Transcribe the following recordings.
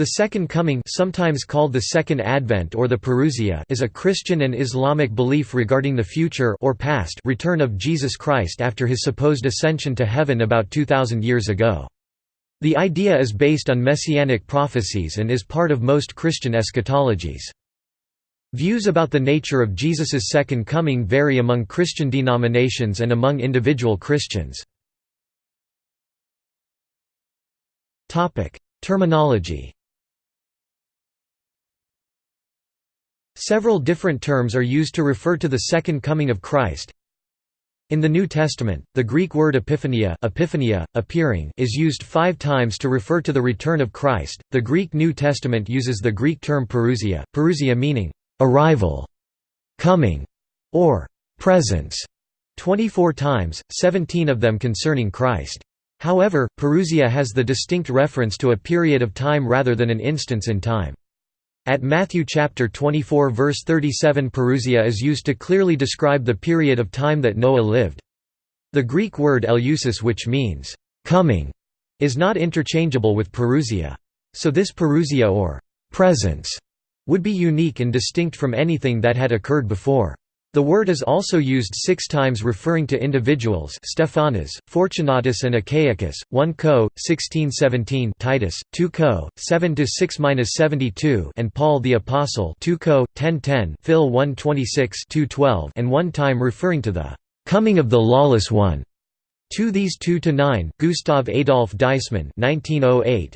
The Second Coming sometimes called the Second Advent or the Parousia is a Christian and Islamic belief regarding the future or past return of Jesus Christ after his supposed ascension to heaven about 2,000 years ago. The idea is based on messianic prophecies and is part of most Christian eschatologies. Views about the nature of Jesus's second coming vary among Christian denominations and among individual Christians. Terminology Several different terms are used to refer to the second coming of Christ. In the New Testament, the Greek word epiphania, epiphania appearing is used five times to refer to the return of Christ. The Greek New Testament uses the Greek term parousia, parousia meaning arrival, coming, or presence, 24 times, 17 of them concerning Christ. However, parousia has the distinct reference to a period of time rather than an instance in time. At Matthew chapter 24 verse 37 parousia is used to clearly describe the period of time that Noah lived. The Greek word eleusis which means, "...coming", is not interchangeable with parousia. So this parousia or "...presence", would be unique and distinct from anything that had occurred before. The word is also used six times referring to individuals Stephanas, Fortunatus and Achaicus, 1 Co. 1617 Titus, 2 Co. 7–6–72 and Paul the Apostle 2 Co. 1010 Phil 126 212 and one time referring to the "...coming of the lawless one." To these 2 to 9, Gustav Adolf Deissmann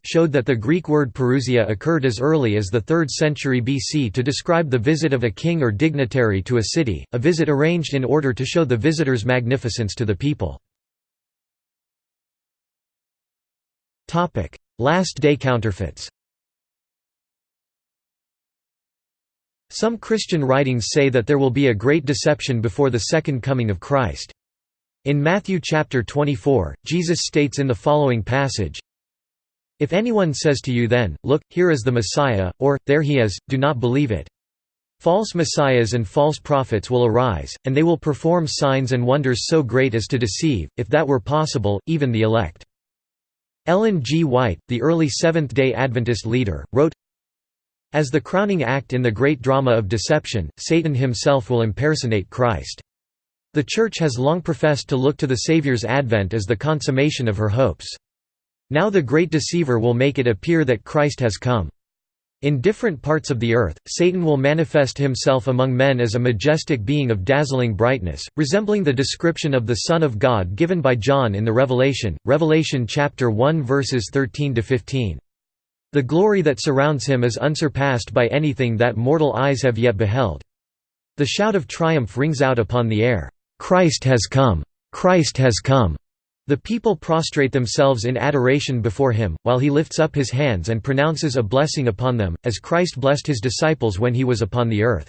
showed that the Greek word parousia occurred as early as the 3rd century BC to describe the visit of a king or dignitary to a city, a visit arranged in order to show the visitor's magnificence to the people. Topic: Last day counterfeits Some Christian writings say that there will be a great deception before the second coming of Christ. In Matthew chapter 24, Jesus states in the following passage, If anyone says to you then, Look, here is the Messiah, or, There he is, do not believe it. False messiahs and false prophets will arise, and they will perform signs and wonders so great as to deceive, if that were possible, even the elect. Ellen G. White, the early Seventh-day Adventist leader, wrote, As the crowning act in the great drama of deception, Satan himself will impersonate Christ. The Church has long professed to look to the Saviour's advent as the consummation of her hopes. Now the great deceiver will make it appear that Christ has come. In different parts of the earth, Satan will manifest himself among men as a majestic being of dazzling brightness, resembling the description of the Son of God given by John in the Revelation, Revelation chapter 1 verses 13 to 15. The glory that surrounds him is unsurpassed by anything that mortal eyes have yet beheld. The shout of triumph rings out upon the air. Christ has come! Christ has come! The people prostrate themselves in adoration before him, while he lifts up his hands and pronounces a blessing upon them, as Christ blessed his disciples when he was upon the earth.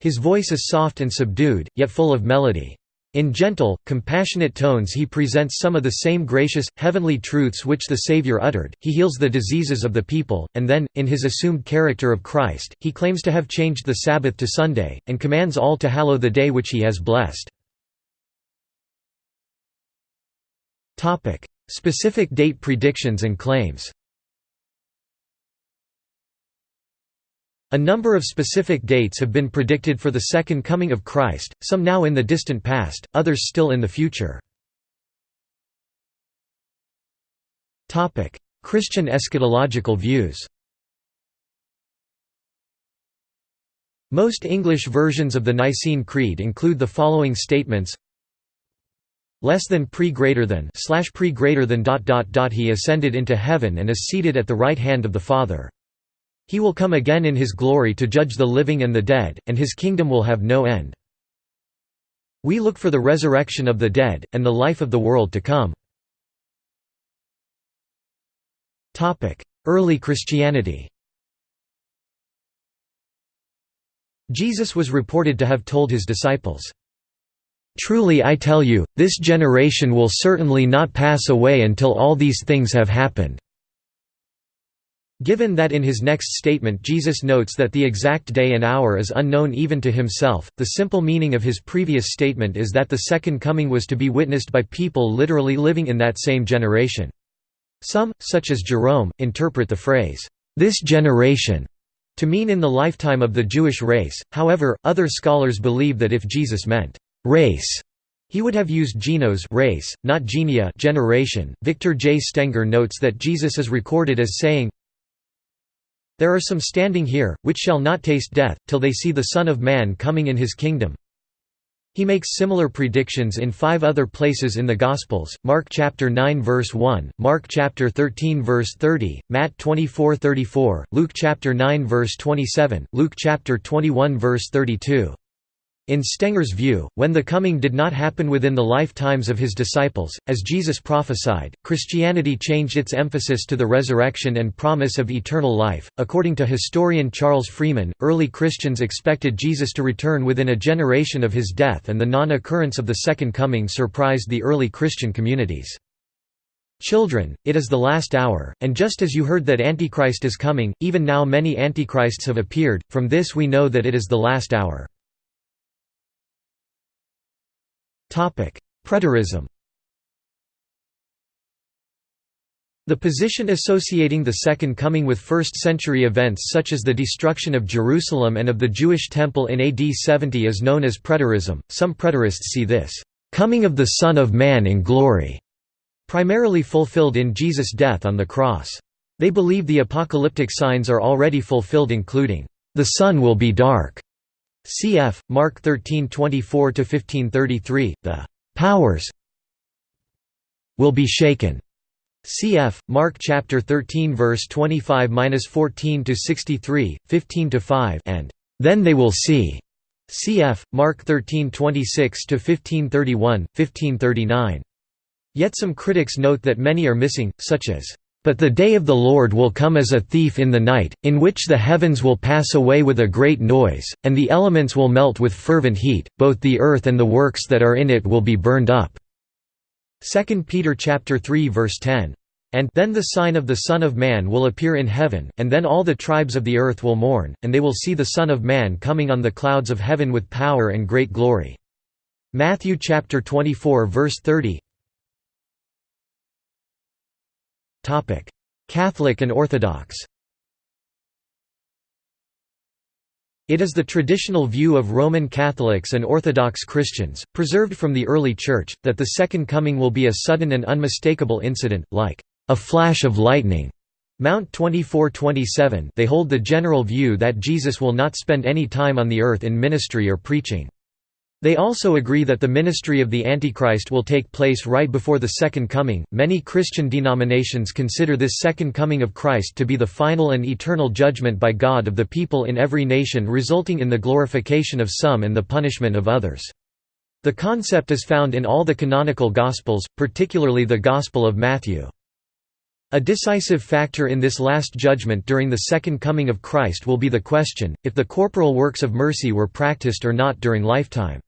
His voice is soft and subdued, yet full of melody. In gentle, compassionate tones he presents some of the same gracious, heavenly truths which the Savior uttered, he heals the diseases of the people, and then, in his assumed character of Christ, he claims to have changed the Sabbath to Sunday, and commands all to hallow the day which he has blessed. Topic: Specific date predictions and claims. A number of specific dates have been predicted for the second coming of Christ, some now in the distant past, others still in the future. Christian eschatological views Most English versions of the Nicene Creed include the following statements less than pre greater than slash pre greater than dot dot dot he ascended into heaven and is seated at the right hand of the Father. He will come again in his glory to judge the living and the dead, and his kingdom will have no end. We look for the resurrection of the dead, and the life of the world to come. Early Christianity Jesus was reported to have told his disciples, Truly I tell you, this generation will certainly not pass away until all these things have happened." Given that in his next statement Jesus notes that the exact day and hour is unknown even to himself, the simple meaning of his previous statement is that the second coming was to be witnessed by people literally living in that same generation. Some, such as Jerome, interpret the phrase, this generation to mean in the lifetime of the Jewish race, however, other scholars believe that if Jesus meant race, he would have used genos race, not genea generation. Victor J. Stenger notes that Jesus is recorded as saying, There are some standing here, which shall not taste death, till they see the Son of Man coming in his kingdom. He makes similar predictions in five other places in the Gospels, Mark chapter 9 verse 1, Mark chapter 13 verse 30, Matt 24:34, Luke chapter 9 verse 27, Luke chapter 21 verse 32. In Stenger's view, when the coming did not happen within the lifetimes of his disciples, as Jesus prophesied, Christianity changed its emphasis to the resurrection and promise of eternal life. According to historian Charles Freeman, early Christians expected Jesus to return within a generation of his death, and the non occurrence of the Second Coming surprised the early Christian communities. Children, it is the last hour, and just as you heard that Antichrist is coming, even now many Antichrists have appeared, from this we know that it is the last hour. Preterism The position associating the Second Coming with first-century events such as the destruction of Jerusalem and of the Jewish Temple in AD 70 is known as preterism. Some preterists see this coming of the Son of Man in glory primarily fulfilled in Jesus' death on the cross. They believe the apocalyptic signs are already fulfilled including, "...the sun will be dark", Cf. Mark 13:24–1533, the powers will be shaken. Cf. Mark chapter 13 verse 25-14 to 63, 15 to 5 and then they will see. Cf. Mark 13:26 to 1531, 1539. Yet some critics note that many are missing, such as but the day of the Lord will come as a thief in the night, in which the heavens will pass away with a great noise, and the elements will melt with fervent heat, both the earth and the works that are in it will be burned up." 2 Peter 3 verse 10. And then the sign of the Son of Man will appear in heaven, and then all the tribes of the earth will mourn, and they will see the Son of Man coming on the clouds of heaven with power and great glory. Matthew 24 verse 30 Catholic and Orthodox It is the traditional view of Roman Catholics and Orthodox Christians, preserved from the early Church, that the Second Coming will be a sudden and unmistakable incident, like a flash of lightning. Mount 24:27. They hold the general view that Jesus will not spend any time on the earth in ministry or preaching. They also agree that the ministry of the Antichrist will take place right before the Second Coming. Many Christian denominations consider this Second Coming of Christ to be the final and eternal judgment by God of the people in every nation, resulting in the glorification of some and the punishment of others. The concept is found in all the canonical Gospels, particularly the Gospel of Matthew. A decisive factor in this last judgment during the second coming of Christ will be the question, if the corporal works of mercy were practiced or not during lifetime.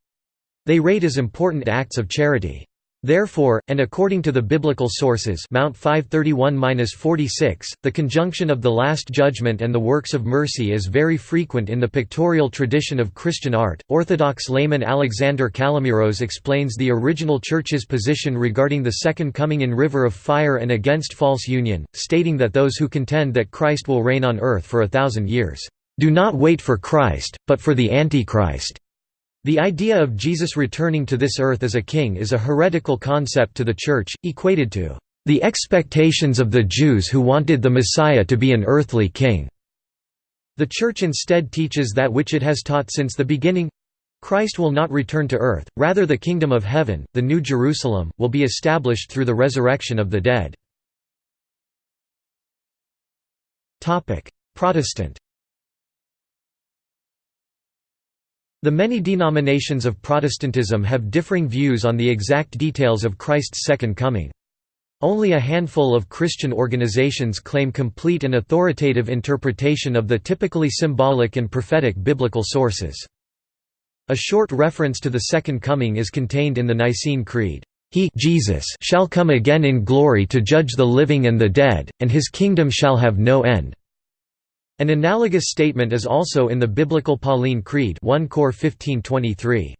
They rate as important acts of charity. Therefore, and according to the biblical sources Mount 531-46, the conjunction of the Last Judgment and the works of mercy is very frequent in the pictorial tradition of Christian art. Orthodox layman Alexander Kalomiros explains the original Church's position regarding the Second Coming in River of Fire and against false union, stating that those who contend that Christ will reign on earth for a thousand years, "...do not wait for Christ, but for the Antichrist." The idea of Jesus returning to this earth as a king is a heretical concept to the Church, equated to the expectations of the Jews who wanted the Messiah to be an earthly king. The Church instead teaches that which it has taught since the beginning Christ will not return to earth, rather the kingdom of heaven, the New Jerusalem, will be established through the resurrection of the dead. Protestant The many denominations of Protestantism have differing views on the exact details of Christ's second coming. Only a handful of Christian organizations claim complete and authoritative interpretation of the typically symbolic and prophetic biblical sources. A short reference to the Second Coming is contained in the Nicene Creed. He Jesus shall come again in glory to judge the living and the dead, and his kingdom shall have no end. An analogous statement is also in the Biblical Pauline Creed 1 Cor 1523.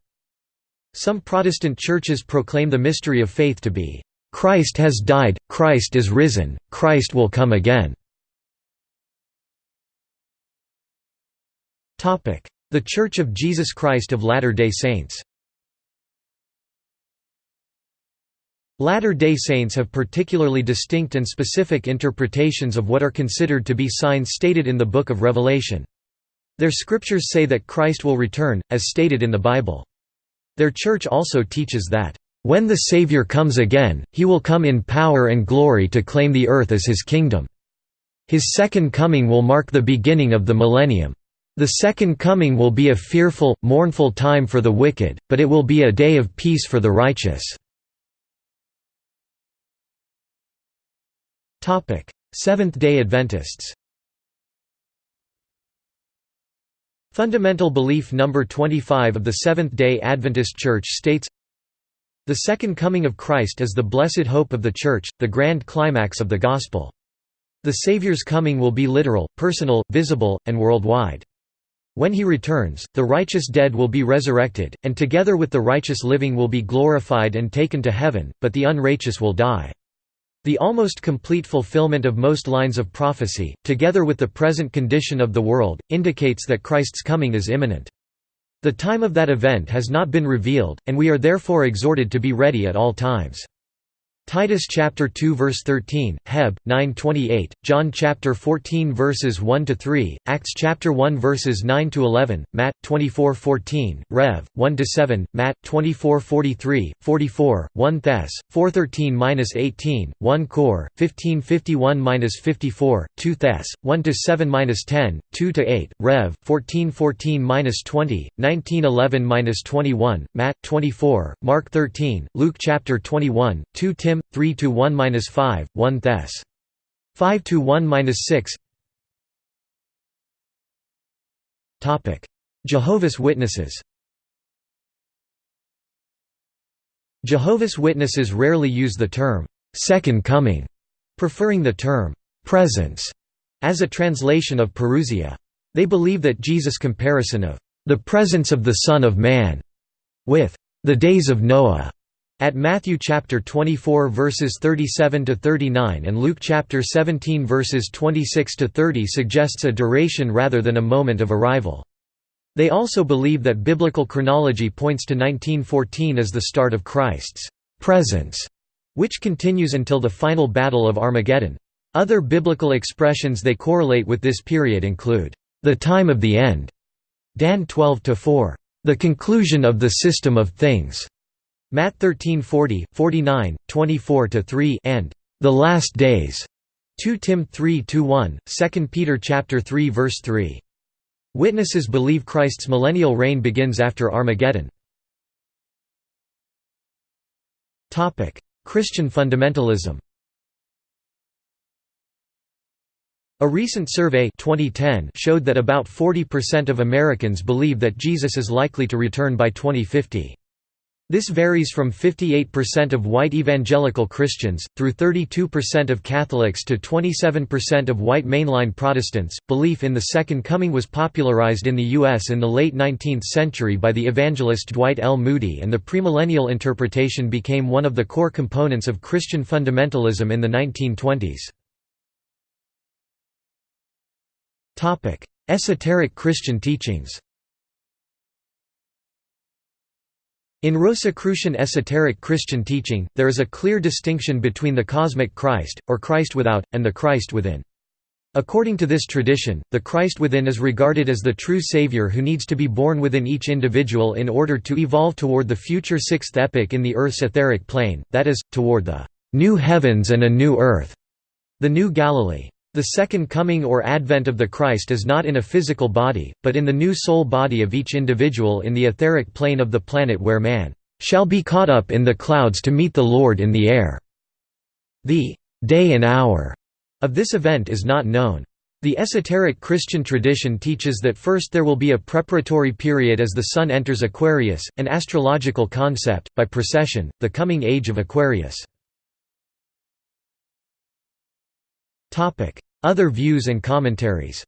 Some Protestant churches proclaim the mystery of faith to be, "...Christ has died, Christ is risen, Christ will come again." The Church of Jesus Christ of Latter-day Saints Latter-day Saints have particularly distinct and specific interpretations of what are considered to be signs stated in the Book of Revelation. Their scriptures say that Christ will return, as stated in the Bible. Their church also teaches that, "...when the Savior comes again, he will come in power and glory to claim the earth as his kingdom. His second coming will mark the beginning of the millennium. The second coming will be a fearful, mournful time for the wicked, but it will be a day of peace for the righteous." Seventh-day Adventists Fundamental belief number 25 of the Seventh-day Adventist Church states, The second coming of Christ is the blessed hope of the Church, the grand climax of the Gospel. The Savior's coming will be literal, personal, visible, and worldwide. When he returns, the righteous dead will be resurrected, and together with the righteous living will be glorified and taken to heaven, but the unrighteous will die. The almost complete fulfillment of most lines of prophecy, together with the present condition of the world, indicates that Christ's coming is imminent. The time of that event has not been revealed, and we are therefore exhorted to be ready at all times. Titus chapter 2 verse 13, Heb 9:28, John chapter 14 verses 1 to 3, Acts chapter 1 verses 9 to 11, Matt 24:14, Rev 1 to 7, Matt 24:43, 44, 1 Thess 413-18, 1 Cor 1551-54, 2 Thess 1 to 7-10, 2 to 8, Rev 1414-20, 1911-21, Matt 24, Mark 13, Luke chapter 21, 2 Tim 3 to 1-5, 1 Thess. 5 to 1-6. Topic: Jehovah's Witnesses. Jehovah's Witnesses rarely use the term second coming, preferring the term presence as a translation of parousia. They believe that Jesus' comparison of the presence of the Son of Man with the days of Noah at Matthew chapter 24 verses 37 to 39 and Luke chapter 17 verses 26 to 30 suggests a duration rather than a moment of arrival. They also believe that biblical chronology points to 1914 as the start of Christ's presence, which continues until the final battle of Armageddon. Other biblical expressions they correlate with this period include the time of the end, Dan 12 to 4, the conclusion of the system of things, Matt 13:40, 49, 24-3 and the last days. 2 Tim 3:1, 2 Peter chapter 3 verse 3. Witnesses believe Christ's millennial reign begins after Armageddon. Topic: Christian fundamentalism. A recent survey 2010 showed that about 40% of Americans believe that Jesus is likely to return by 2050. This varies from 58% of white evangelical Christians, through 32% of Catholics to 27% of white mainline Protestants. Belief in the Second Coming was popularized in the U.S. in the late 19th century by the evangelist Dwight L. Moody, and the premillennial interpretation became one of the core components of Christian fundamentalism in the 1920s. Esoteric Christian teachings In Rosicrucian esoteric Christian teaching, there is a clear distinction between the cosmic Christ, or Christ without, and the Christ within. According to this tradition, the Christ within is regarded as the true Savior who needs to be born within each individual in order to evolve toward the future sixth epoch in the Earth's etheric plane, that is, toward the new heavens and a new earth, the new Galilee. The second coming or advent of the Christ is not in a physical body, but in the new soul body of each individual in the etheric plane of the planet where man shall be caught up in the clouds to meet the Lord in the air. The day and hour of this event is not known. The esoteric Christian tradition teaches that first there will be a preparatory period as the Sun enters Aquarius, an astrological concept, by precession, the coming age of Aquarius. Other views and commentaries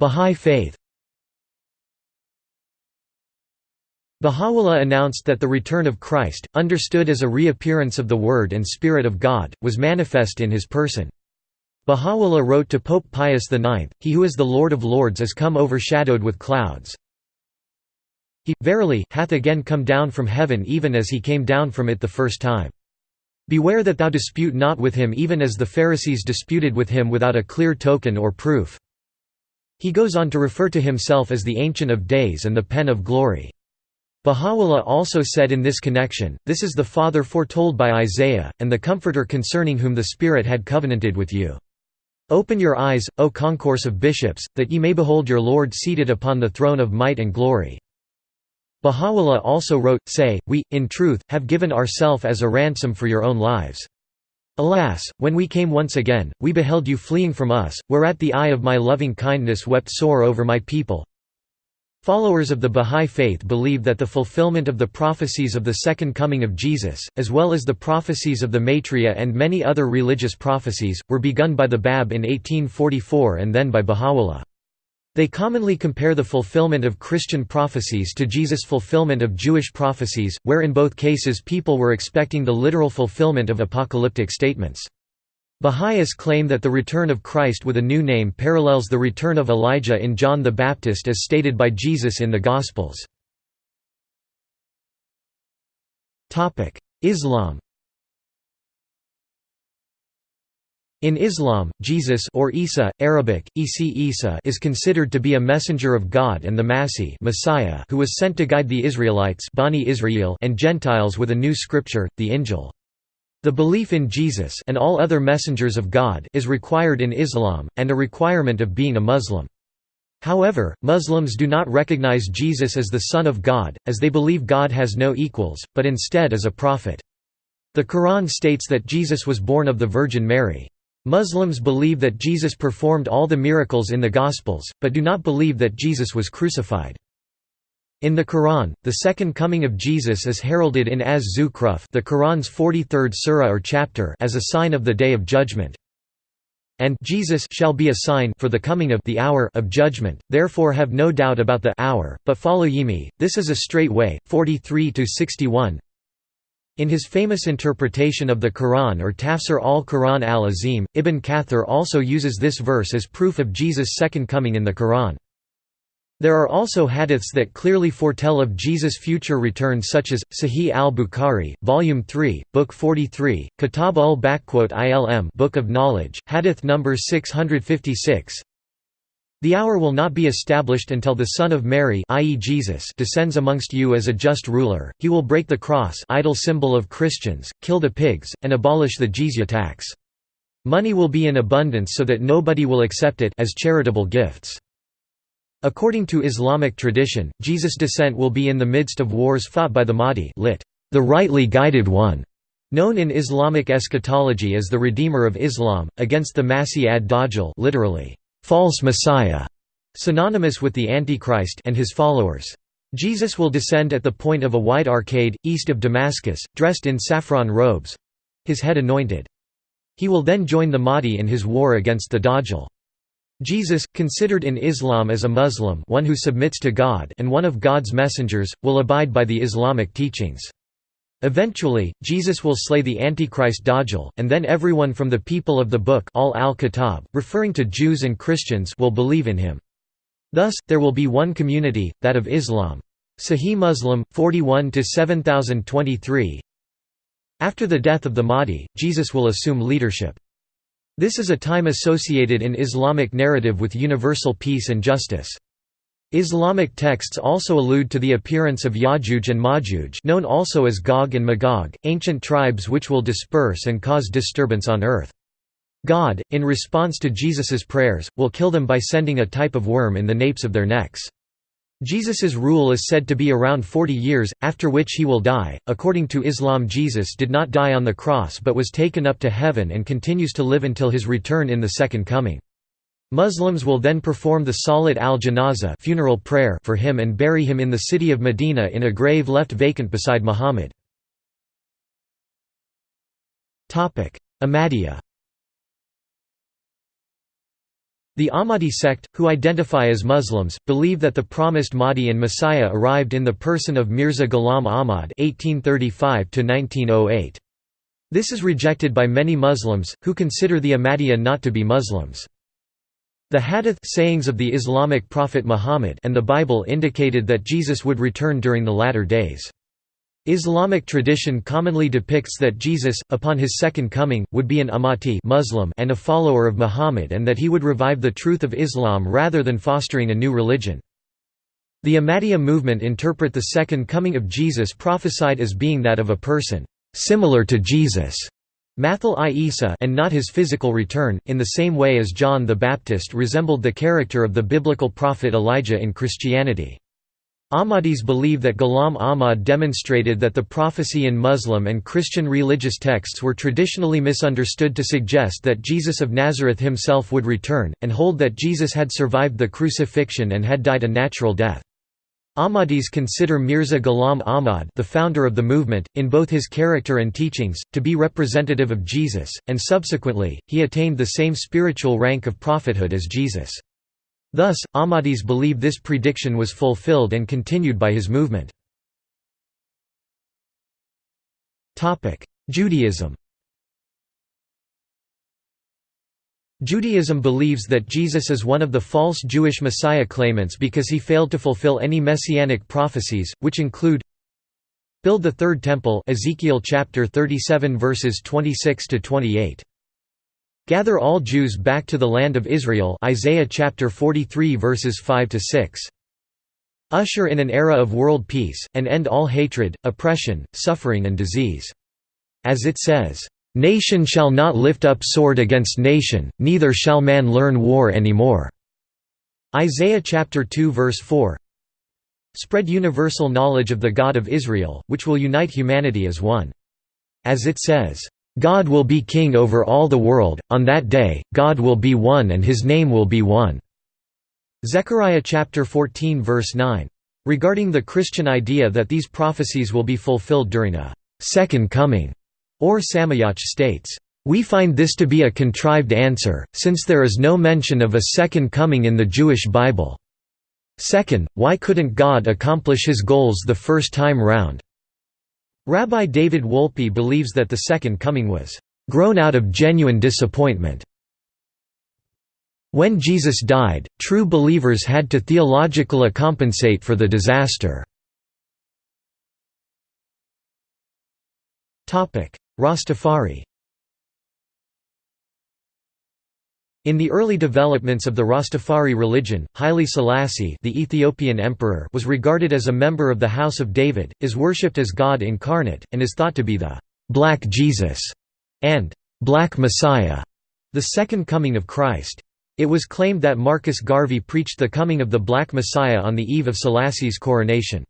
Bahá'í Faith Baha'u'llah announced that the return of Christ, understood as a reappearance of the Word and Spirit of God, was manifest in his person. Baha'u'llah wrote to Pope Pius IX, He who is the Lord of Lords is come overshadowed with clouds. He, verily, hath again come down from heaven even as he came down from it the first time. Beware that thou dispute not with him even as the Pharisees disputed with him without a clear token or proof. He goes on to refer to himself as the Ancient of Days and the Pen of Glory. Baha'u'llah also said in this connection, This is the Father foretold by Isaiah, and the Comforter concerning whom the Spirit had covenanted with you. Open your eyes, O concourse of bishops, that ye may behold your Lord seated upon the throne of might and glory. Baha'u'llah also wrote, Say, we, in truth, have given ourself as a ransom for your own lives. Alas, when we came once again, we beheld you fleeing from us, whereat the eye of my loving kindness wept sore over my people. Followers of the Bahá'í Faith believe that the fulfillment of the prophecies of the Second Coming of Jesus, as well as the prophecies of the Maitreya and many other religious prophecies, were begun by the Bab in 1844 and then by Baha'u'llah. They commonly compare the fulfillment of Christian prophecies to Jesus' fulfillment of Jewish prophecies, where in both cases people were expecting the literal fulfillment of apocalyptic statements. Baha'is claim that the return of Christ with a new name parallels the return of Elijah in John the Baptist as stated by Jesus in the Gospels. Islam In Islam, Jesus or Isa, Arabic, Isi Isa is considered to be a messenger of God and the Masih Messiah who was sent to guide the Israelites Bani Israel and Gentiles with a new scripture, the Injil. The belief in Jesus and all other messengers of God is required in Islam, and a requirement of being a Muslim. However, Muslims do not recognize Jesus as the Son of God, as they believe God has no equals, but instead as a prophet. The Quran states that Jesus was born of the Virgin Mary. Muslims believe that Jesus performed all the miracles in the Gospels, but do not believe that Jesus was crucified. In the Quran, the second coming of Jesus is heralded in Az-Zukhruf the Quran's 43rd surah or chapter as a sign of the Day of Judgment. And Jesus shall be a sign for the coming of the hour of judgment, therefore have no doubt about the hour, but follow ye me, this is a straight way, 43–61 In his famous interpretation of the Quran or Tafsir al-Quran al-Azim, Ibn Kathir also uses this verse as proof of Jesus' second coming in the Quran. There are also hadiths that clearly foretell of Jesus' future return such as, Sahih al-Bukhari, Volume 3, Book 43, Kitab ul-Ilm Book of Knowledge, Hadith number 656 The hour will not be established until the Son of Mary i.e. Jesus descends amongst you as a just ruler, he will break the cross idol symbol of Christians, kill the pigs, and abolish the jizya tax. Money will be in abundance so that nobody will accept it as charitable gifts. According to Islamic tradition, Jesus' descent will be in the midst of wars fought by the Mahdi lit, the rightly guided one, known in Islamic eschatology as the Redeemer of Islam, against the Masih ad-Dajjal literally, false Messiah, synonymous with the Antichrist and his followers. Jesus will descend at the point of a wide arcade, east of Damascus, dressed in saffron robes—his head anointed. He will then join the Mahdi in his war against the Dajjal. Jesus, considered in Islam as a Muslim one who submits to God and one of God's messengers, will abide by the Islamic teachings. Eventually, Jesus will slay the Antichrist Dajjal, and then everyone from the people of the book al -Kitab, referring to Jews and Christians will believe in him. Thus, there will be one community, that of Islam. Sahih Muslim, 41–7023 After the death of the Mahdi, Jesus will assume leadership. This is a time associated in Islamic narrative with universal peace and justice. Islamic texts also allude to the appearance of Ya'juj and Ma'juj known also as Gog and Magog, ancient tribes which will disperse and cause disturbance on earth. God, in response to Jesus's prayers, will kill them by sending a type of worm in the napes of their necks. Jesus's rule is said to be around 40 years, after which he will die. According to Islam, Jesus did not die on the cross but was taken up to heaven and continues to live until his return in the Second Coming. Muslims will then perform the Salat al-Janazah funeral prayer for him and bury him in the city of Medina in a grave left vacant beside Muhammad. Ahmadiyya The Ahmadi sect, who identify as Muslims, believe that the promised Mahdi and Messiah arrived in the person of Mirza Ghulam Ahmad (1835–1908). This is rejected by many Muslims, who consider the Ahmadiyya not to be Muslims. The hadith sayings of the Islamic prophet Muhammad and the Bible indicated that Jesus would return during the latter days. Islamic tradition commonly depicts that Jesus, upon his second coming, would be an Ummati Muslim and a follower of Muhammad and that he would revive the truth of Islam rather than fostering a new religion. The Ahmadiyya movement interpret the second coming of Jesus prophesied as being that of a person similar to Jesus Mathil Isa and not his physical return, in the same way as John the Baptist resembled the character of the biblical prophet Elijah in Christianity. Ahmadis believe that Ghulam Ahmad demonstrated that the prophecy in Muslim and Christian religious texts were traditionally misunderstood to suggest that Jesus of Nazareth himself would return, and hold that Jesus had survived the crucifixion and had died a natural death. Ahmadis consider Mirza Ghulam Ahmad the founder of the movement, in both his character and teachings, to be representative of Jesus, and subsequently, he attained the same spiritual rank of prophethood as Jesus. Thus, Ahmadis believe this prediction was fulfilled and continued by his movement. Judaism Judaism believes that Jesus is one of the false Jewish Messiah claimants because he failed to fulfill any messianic prophecies, which include Build the third temple Ezekiel chapter 37 verses 26 to 28. Gather all Jews back to the land of Israel Isaiah chapter 43 verses 5 to 6. Usher in an era of world peace and end all hatred, oppression, suffering and disease. As it says, Nation shall not lift up sword against nation, neither shall man learn war any more." Isaiah chapter 2 verse 4 Spread universal knowledge of the God of Israel, which will unite humanity as one. As it says, "God will be king over all the world, on that day, God will be one and his name will be one." Zechariah chapter 14 verse 9. Regarding the Christian idea that these prophecies will be fulfilled during a second coming, Ohr Somayach states, "...we find this to be a contrived answer, since there is no mention of a second coming in the Jewish Bible. Second, why couldn't God accomplish his goals the first time round?" Rabbi David Wolpe believes that the second coming was, "...grown out of genuine disappointment." When Jesus died, true believers had to theologically compensate for the disaster. Rastafari In the early developments of the Rastafari religion, Haile Selassie the Ethiopian emperor was regarded as a member of the House of David, is worshipped as God incarnate, and is thought to be the «Black Jesus» and «Black Messiah», the second coming of Christ. It was claimed that Marcus Garvey preached the coming of the Black Messiah on the eve of Selassie's coronation.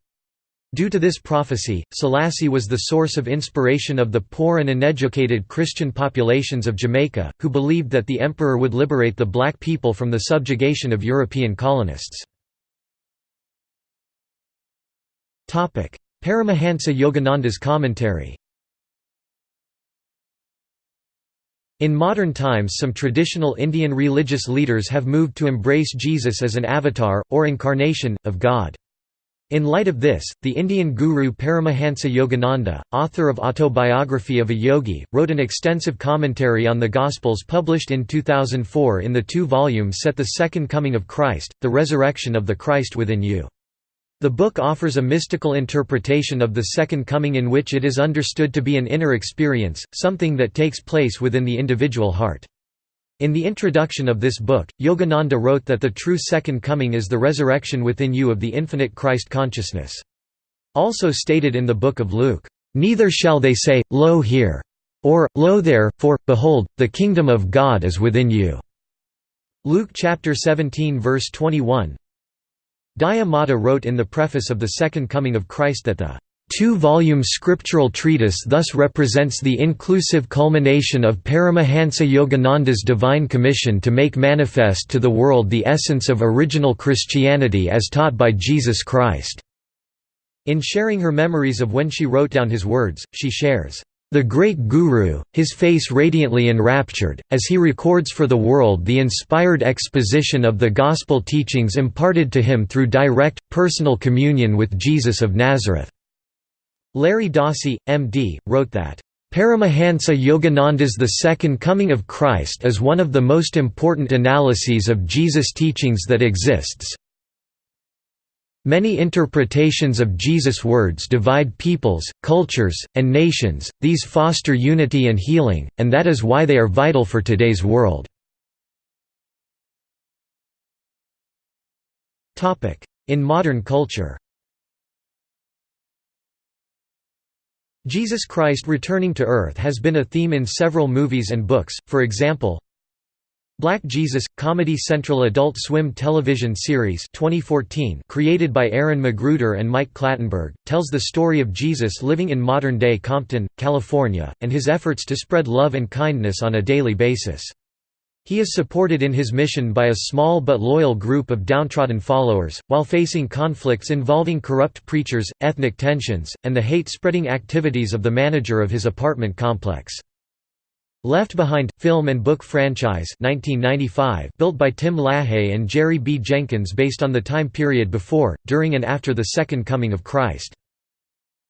Due to this prophecy, Selassie was the source of inspiration of the poor and uneducated Christian populations of Jamaica, who believed that the emperor would liberate the black people from the subjugation of European colonists. Paramahansa Yogananda's commentary In modern times some traditional Indian religious leaders have moved to embrace Jesus as an avatar, or incarnation, of God. In light of this, the Indian guru Paramahansa Yogananda, author of Autobiography of a Yogi, wrote an extensive commentary on the Gospels published in 2004 in the two volumes set The Second Coming of Christ, The Resurrection of the Christ Within You. The book offers a mystical interpretation of the Second Coming in which it is understood to be an inner experience, something that takes place within the individual heart. In the introduction of this book, Yogananda wrote that the true second coming is the resurrection within you of the infinite Christ consciousness. Also stated in the book of Luke, "...neither shall they say, Lo here!" or, Lo there, for, behold, the kingdom of God is within you." Luke chapter 17 verse 21 Daya Mata wrote in the preface of the Second Coming of Christ that the two-volume scriptural treatise thus represents the inclusive culmination of Paramahansa Yogananda's divine commission to make manifest to the world the essence of original Christianity as taught by Jesus Christ. In sharing her memories of when she wrote down his words, she shares, "...the great Guru, his face radiantly enraptured, as he records for the world the inspired exposition of the gospel teachings imparted to him through direct, personal communion with Jesus of Nazareth." Larry Dossey, M.D., wrote that, Paramahansa Yogananda's The Second Coming of Christ is one of the most important analyses of Jesus' teachings that exists. Many interpretations of Jesus' words divide peoples, cultures, and nations, these foster unity and healing, and that is why they are vital for today's world. In modern culture Jesus Christ returning to Earth has been a theme in several movies and books, for example, Black Jesus – Comedy Central Adult Swim television series 2014 created by Aaron McGruder and Mike Clattenburg, tells the story of Jesus living in modern-day Compton, California, and his efforts to spread love and kindness on a daily basis. He is supported in his mission by a small but loyal group of downtrodden followers, while facing conflicts involving corrupt preachers, ethnic tensions, and the hate-spreading activities of the manager of his apartment complex. Left Behind – Film and book franchise 1995 built by Tim LaHaye and Jerry B. Jenkins based on the time period before, during and after the Second Coming of Christ.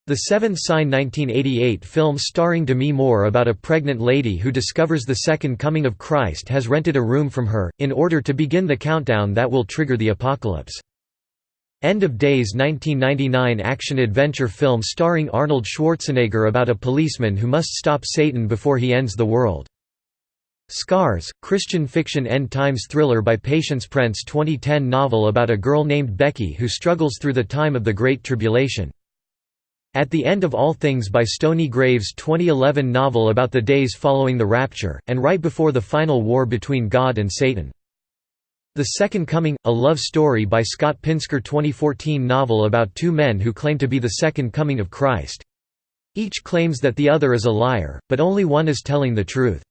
The Seventh Sign 1988 film starring Demi Moore about a pregnant lady who discovers the Second Coming of Christ has rented a room from her, in order to begin the countdown that will trigger the apocalypse. End of Days 1999 action-adventure film starring Arnold Schwarzenegger about a policeman who must stop Satan before he ends the world. Scars, Christian fiction end times thriller by Patience Prince 2010 novel about a girl named Becky who struggles through the time of the Great Tribulation. At the End of All Things by Stony Graves 2011 novel about the days following the rapture, and right before the final war between God and Satan. The Second Coming, a love story by Scott Pinsker 2014 novel about two men who claim to be the Second Coming of Christ. Each claims that the other is a liar, but only one is telling the truth.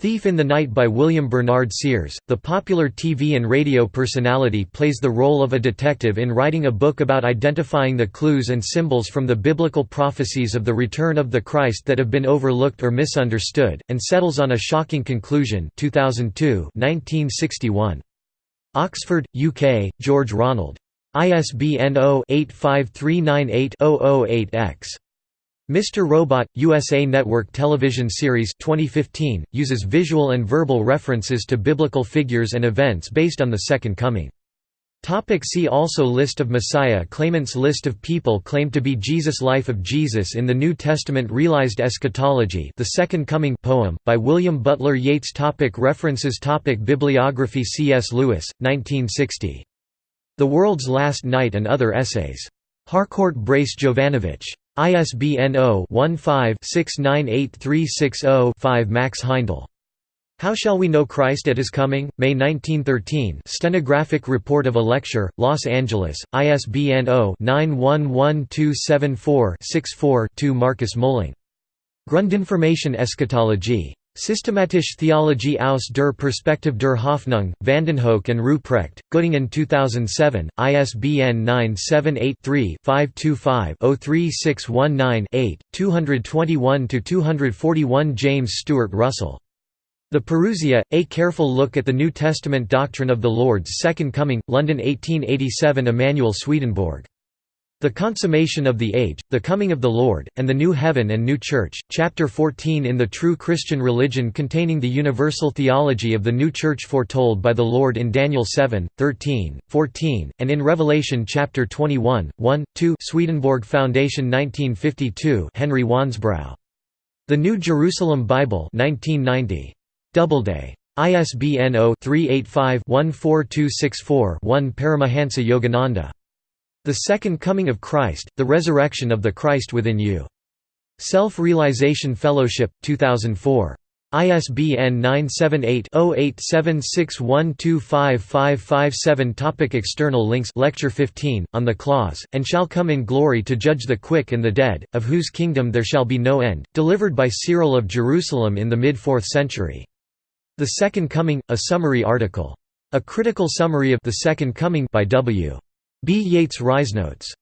Thief in the Night by William Bernard Sears, the popular TV and radio personality plays the role of a detective in writing a book about identifying the clues and symbols from the biblical prophecies of the return of the Christ that have been overlooked or misunderstood, and settles on a shocking conclusion 2002 1961. Oxford, UK, George Ronald. ISBN 0-85398-008-X. Mr. Robot, USA Network television series 2015, uses visual and verbal references to biblical figures and events based on the Second Coming. Topic see also List of Messiah claimants List of people claimed to be Jesus Life of Jesus in the New Testament Realized Eschatology The Second Coming poem, by William Butler Yeats topic References topic Bibliography C.S. Lewis, 1960. The World's Last Night and Other Essays. Harcourt Brace Jovanovich. ISBN 0-15-698360-5 Max Heindel. How Shall We Know Christ at His Coming? May 1913 Stenographic report of a lecture, Los Angeles, ISBN 0-911274-64-2 Marcus Moling. Grundinformation Eschatologie. Systematische Theologie aus der Perspektive der Hoffnung, Vandenhoeck and Ruprecht, Göttingen 2007, ISBN 978-3-525-03619-8, 221–241 James Stewart Russell the Parousia, A Careful Look at the New Testament Doctrine of the Lord's Second Coming, London 1887 Emanuel Swedenborg. The Consummation of the Age, The Coming of the Lord, and the New Heaven and New Church, Chapter 14 in the True Christian Religion containing the universal theology of the New Church foretold by the Lord in Daniel 7, 13, 14, and in Revelation chapter 21, 1, 2 Swedenborg Foundation 1952 Henry Wansbrough. The New Jerusalem Bible 1990. Doubleday. ISBN 0-385-14264-1 Paramahansa Yogananda. The Second Coming of Christ, The Resurrection of the Christ Within You. Self-Realization Fellowship, 2004. ISBN 978-0876125557 Topic External links Lecture 15, on the clause, and shall come in glory to judge the quick and the dead, of whose kingdom there shall be no end, delivered by Cyril of Jerusalem in the mid-4th century. The Second Coming, a summary article. A critical summary of The Second Coming by W. B. Yeats Notes.